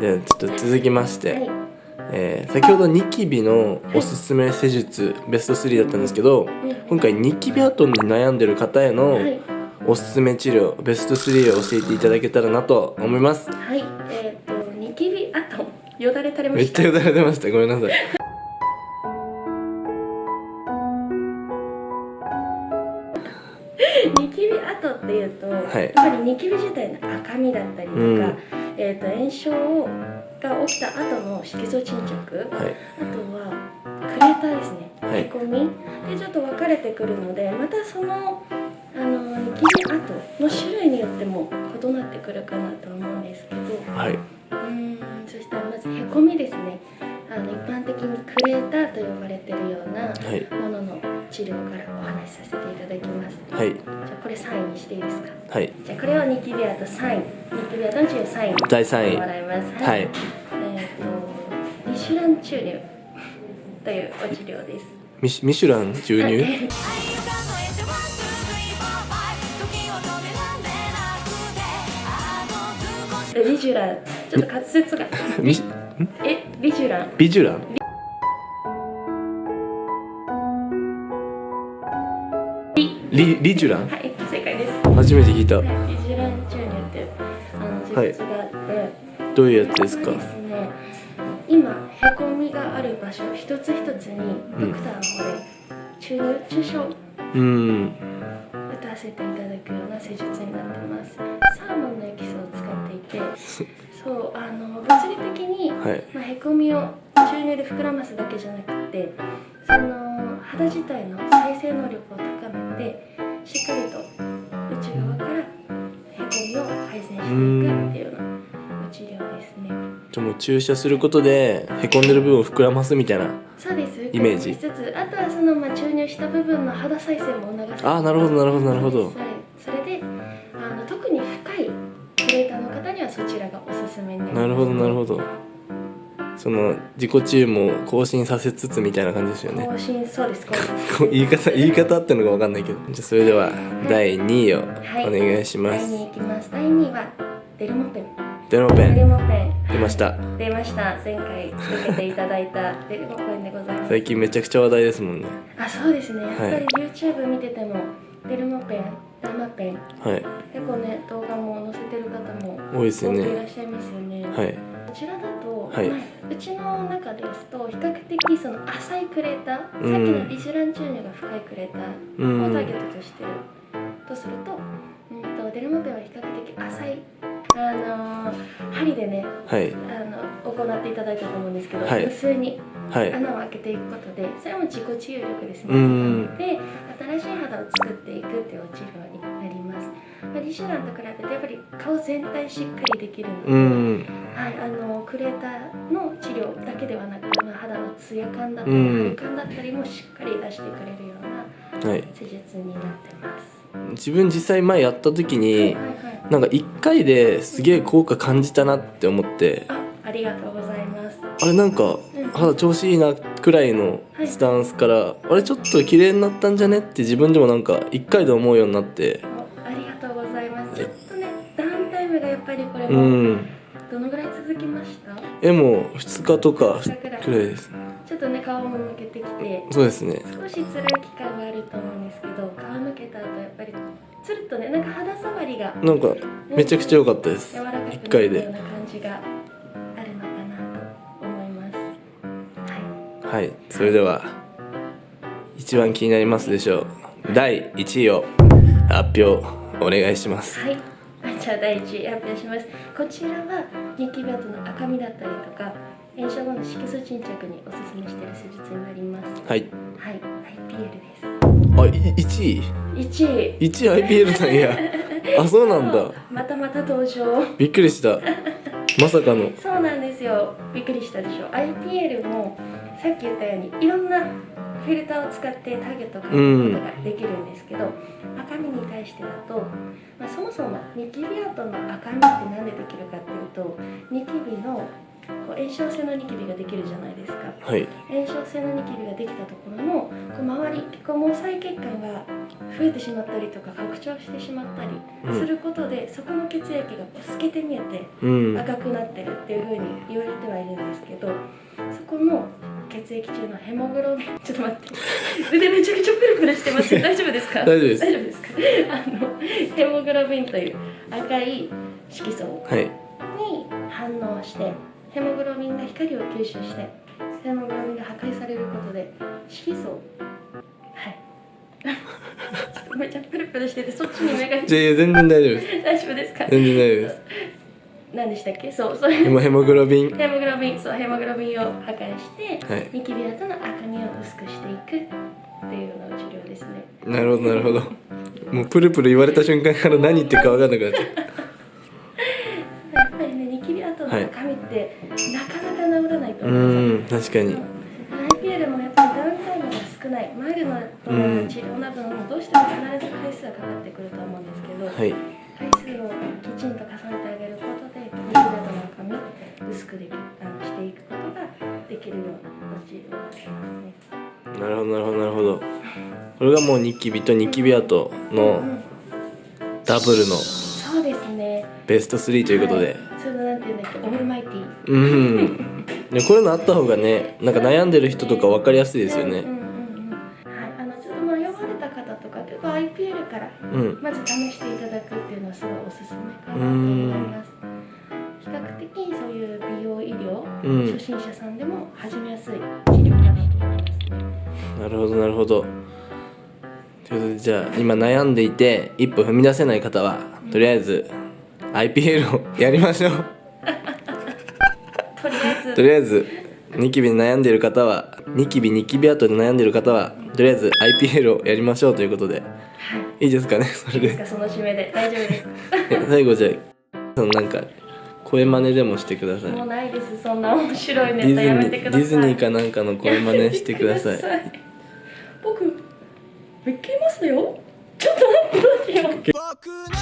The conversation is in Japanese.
でちょっと続きまして、はい。えー先ほどニキビのおすすめ施術ベスト3だったんですけど今回ニキビ跡に悩んでる方へのはい。おすすめ治療ベスト3を教えていただけたらなと思います。はい。えっ、とニキビ跡よだれ垂れまめっしたちゃよだれ出ました。ごめんなさい。ニキビ跡っていうと、い。やっぱりニキビ自体の赤みだったりとか、うんえー、と炎症が起きた後の色素沈着。あはい。とはクレーターですね、はい。へこみ。でちょっと分かれてくるのでまたそのあのニキビ跡の種類によっても異なってくるかなと思うんですけど。はい。うーんそしたらまずへこみですねはい。じゃあこれをニキビ跡3位ニキビ跡の治療3位。に第3位。もらいます。はい。えっ、とリシュラン注入というお治療です。ミシミシュラン注入？はい。リジュラン。ちょっと滑舌が。えリジュラン。ビジュランリリジュラン？はい正解です。初めて聞いた。はいリジュラン注入ってあの施術があって、どういうやつですか？ですね。今へこみがある場所一つ一つにドクターの方で注入注射をうん。打たせていただくような施術になってます。サーモンのエキスを使っていて。そうあの物理的に、はい。まあ、へこみを注入で膨らますだけじゃなくてその肌自体の再生能力を高めてしっかりと内側からへこみを改善していくっていうようなお治療ですね。じゃあもう注射することでへこんでる部分を膨らますみたいなそうです。イメージ。しつつ。あとはその、まあ、注入した部分の肌再生も促すあーなるほどなるほどなるほど。それそれであの特に深いクレーターの方にはそちらがおすすめになります。なるほどなるほどその自己注も更新させつつみたいな感じですよね。更新そうです更 言い方言い方ってのが分かんないけど。じゃあそれでは第2位をはい。お願いしま第す、2位いきます。第2位はデルモペン。デノペデルンモペン。出ました。出ました。前回受けていただいたデルモペンでございます。最近めちゃくちゃ話題ですもんね。あそうですね。やっぱはいり YouTube 見てても、デルモペンダマペン。はい。結構ね動画も載せてる方も多いですよ多くいねらっしゃいますよね、はい。こちらだと、はい。まあうちの中ですと比較的その浅いクレーター、うん。さっきのリジュラン注入が深いクレータうーをターゲんットとしてるとすると,、うん、とデルモペンは比較的浅いあのー針でねはい。あの行っていただいたと思うんですけど、はい。無数にはい。穴を開けていくことでそれも自己治癒力ですね、うん。で新しい肌を作っていくっていうお治療になります、まあ、リシュランと比べてやっぱり顔全体しっかりできるので、うん。はい、あのクレーターの治療だけではなく、まあ、肌のツヤ感だったり、うん。張り感だったりもしっかり出してくれるようなはい。施術になってます。自分実際前やった時はいにはいはい、なんか1回ですげえ効果感じたなって思って。あありがとうございます。あれなんかうん。肌調子いいなくらいのスタンスからあれちょっと綺麗になったんじゃねって自分でもなんか1回で思うようになってれうもんどのぐらい続きました？えもう2日とかくらいですちょっとね顔も向けてきて、そうですね少し辛い期間があると思うんですけど、皮むけた後やっぱりつるっとね、なんか肌触りがなんかめちゃくちゃ良かったです柔らかくな1った回でような感じがあるのかなと思います。ははいそれでは一番気になりますでしょう第1位を発表お願いしますい。はい。ゃあ第一位発表します。こちらはニキビ跡の赤みだったりとか、炎症後の色素沈着におすすめしている施術になります。はいはい、IPL です。あい1位？1位。1位 IPL なんや あそうなんだまたまた登場。びっくりしたまさかのそうなんですよ。びっくりしたでしょ。IPL もさっき言ったようにいろんなフィルターを使ってターゲットを変えることができるんですけど、赤みに対してだと、まあ、そもそもニキビ跡の赤みって何でできるかっていうとニキビのこう炎症性のニキビができるじゃないですか。はい。炎症性のニキビができたところのこう周りこう毛細血管が増えてしまったりとか拡張してしまったりうん。することで、そこの血液が透けて見えてうん。赤くなってるっていうふうに言われてはいるんですけどそこの血液中のヘモグロビンちょっと待って。腕めちゃくちゃプルプルしてます。大丈夫ですか？大丈夫です。大丈夫です。か あのヘモグロビンという赤い色素はい。に反応してヘモグロビンが光を吸収してヘモグロビンが破壊されることで色素はい。めっちゃプルプルしててそっちに目がいや全然大丈夫です。大丈夫ですか？全然大丈夫です。何でしたっけ？そうそう。ヘモヘモグロビン。ヘモグロビンそうヘモグロビンを破壊して、はい。ニキビ跡の赤みを薄くしていくっていうような治療ですね。なるほどなるほどもうプルプル言われた瞬間から何言ってるか分かんなくなっちゃう。やっぱりねニキビ跡の赤みって、なかなか治らないとう思う。ん確かに。IPL もやっぱりダウンタイムが少ない。マイルドなうん治療などもどうしても必ず回数がかかってくると思うんですけど、はい。回数をきちんと重ねてあげることでニキビ跡の赤み薄くできあのしていくことができるような治療になりますね。なるほどなるほどなるほどこれがもうニキビとニキビ跡のうんダブルのそうですね。ベスト3ということで、はい、それなんていうんだっけ、オールマイティー。うん。でこういうのあった方がねなんか悩んでる人とか分かりやすいですよね。うんうんうんうん。はい、あのちょっと迷われた方とか、結構 IPL からうん。まず試していただくっていうのはすごいおすすめかなと思います。比較的そういう美容医療、うん。初心者さんでも始めやすいなるほどなるほど。ということでじゃあ今悩んでいて一歩踏み出せない方はとりあえず IPL を やりましょう。とりあえず、とりあえずニキビに悩んでいる方はニキビニキビ跡で悩んでいる方はとりあえず IPL をやりましょうということで。はい。いですかねそれで。いいですか、その締めで。大丈夫です。最後じゃあそのなんか声真似でもしてください。もうないです、そんな面白いネタやめーてください。ディズニーかなんかの声真似してくださいくだ